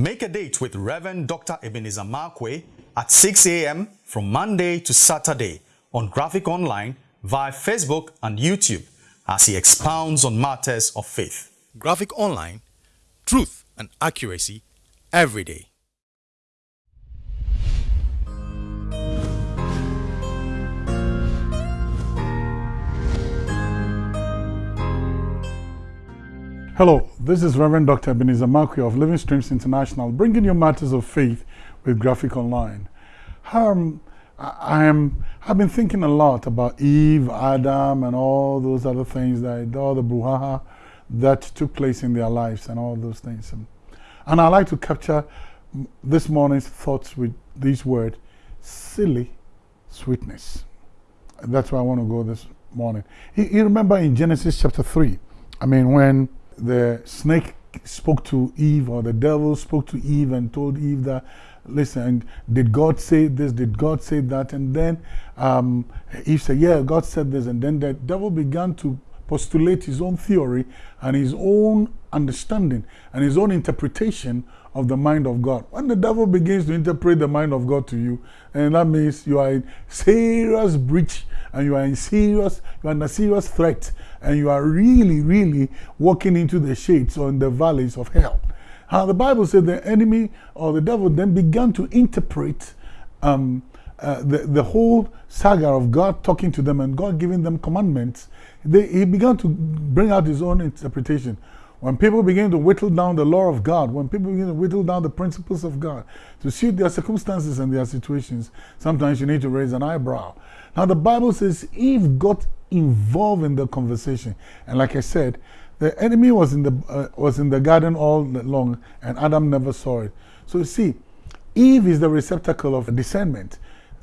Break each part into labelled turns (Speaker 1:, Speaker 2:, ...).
Speaker 1: Make a date with Reverend Dr. Ebenezer Markwei at 6 a.m. from Monday to Saturday on Graphic Online via Facebook and YouTube as he expounds on matters of faith. Graphic Online, truth and accuracy every day.
Speaker 2: Hello, this is Reverend Dr. Ebenezer Markwei of Living Streams International, bringing you matters of faith with Graphic Online. Um, I am, I've been thinking a lot about Eve, Adam, and all those other things, that all the brouhaha that took place in their lives and all those things. And, and I like to capture this morning's thoughts with these words, silly sweetness. That's why I want to go this morning. You, you remember in Genesis chapter 3, I mean, when the snake spoke to Eve or the devil spoke to Eve and told Eve that, listen, did God say this? Did God say that? And then um, Eve said, yeah, God said this. And then the devil began to postulate his own theory and his own understanding and his own interpretation of the mind of God. When the devil begins to interpret the mind of God to you, and that means you are in serious breach and you are in serious, you are in a serious threat and you are really, really walking into the shades or in the valleys of hell. How the Bible said the enemy or the devil then began to interpret um, uh, the, the whole saga of God talking to them and God giving them commandments. They, he began to bring out his own interpretation. When people begin to whittle down the law of God, when people begin to whittle down the principles of God to suit their circumstances and their situations, sometimes you need to raise an eyebrow. Now, the Bible says Eve got involved in the conversation. And like I said, the enemy was in the, uh, was in the garden all along and Adam never saw it. So you see, Eve is the receptacle of discernment.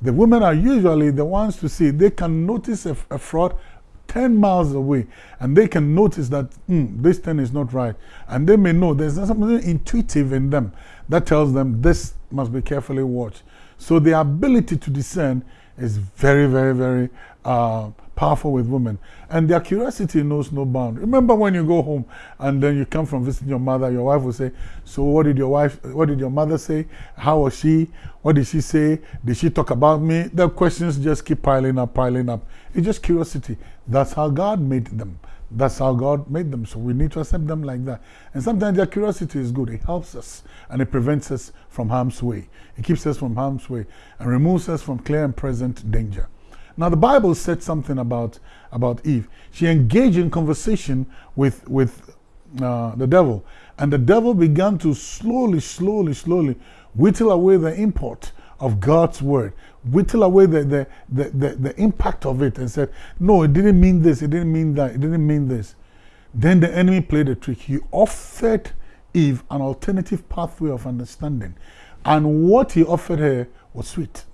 Speaker 2: The women are usually the ones to see. They can notice a, a fraud 10 miles away and they can notice that mm, this thing is not right. And they may know there's something intuitive in them that tells them this must be carefully watched. So the ability to discern is very, very, very uh, powerful with women. And their curiosity knows no bound. Remember when you go home and then you come from visiting your mother, your wife will say, so what did your wife, what did your mother say? How was she? What did she say? Did she talk about me? The questions just keep piling up, piling up. It's just curiosity. That's how God made them. That's how God made them. So we need to accept them like that. And sometimes their curiosity is good. It helps us and it prevents us from harm's way. It keeps us from harm's way and removes us from clear and present danger. Now the Bible said something about, about Eve. She engaged in conversation with, with uh, the devil. And the devil began to slowly, slowly, slowly whittle away the import of God's word, whittle away the, the, the, the, the impact of it and said, no, it didn't mean this, it didn't mean that, it didn't mean this. Then the enemy played a trick. He offered Eve an alternative pathway of understanding. And what he offered her was sweet.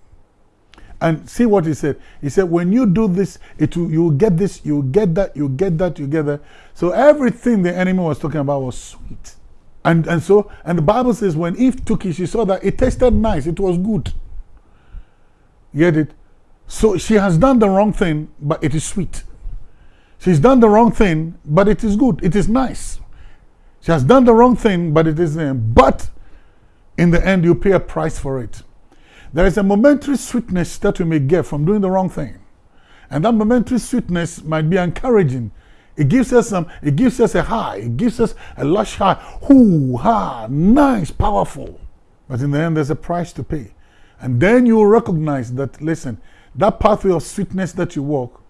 Speaker 2: And see what he said. He said, when you do this, it will, you will get this, you will get that, you get that together. So everything the enemy was talking about was sweet. And, and so, and the Bible says when Eve took it, she saw that it tasted nice, it was good. Get it? So she has done the wrong thing, but it is sweet. She's done the wrong thing, but it is good, it is nice. She has done the wrong thing, but it is, but in the end, you pay a price for it. There is a momentary sweetness that we may get from doing the wrong thing. And that momentary sweetness might be encouraging. It gives us some, it gives us a high, it gives us a lush high. Hoo, ha, nice, powerful. But in the end, there's a price to pay. And then you will recognize that, listen, that pathway of sweetness that you walk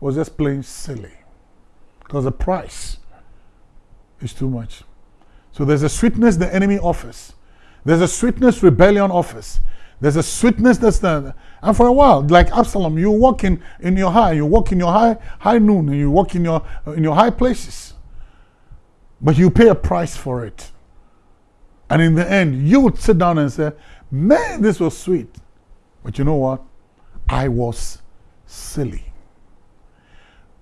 Speaker 2: was just plain silly. Because the price is too much. So there's a sweetness the enemy offers. There's a sweetness rebellion offers. There's a sweetness that's there. And for a while, like Absalom, you walk in, in your high, you walk in your high, high noon, and you walk in your, in your high places. But you pay a price for it. And in the end, you would sit down and say, man, this was sweet. But you know what? I was silly.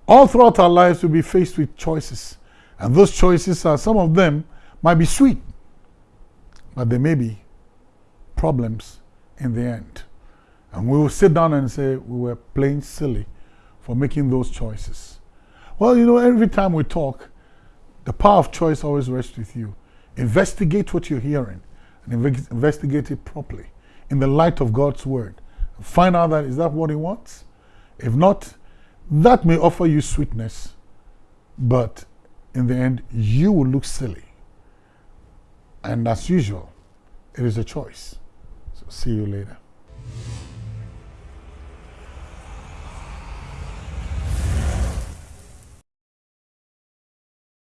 Speaker 2: All throughout our lives, we'll be faced with choices. And those choices are, some of them might be sweet, but they may be problems in the end. And we will sit down and say we were plain silly for making those choices. Well, you know, every time we talk, the power of choice always rests with you. Investigate what you're hearing and inve- investigate it properly in the light of God's word. Find out that is that what He wants? If not, that may offer you sweetness, but in the end, you will look silly. And as usual, it is a choice. So see you later.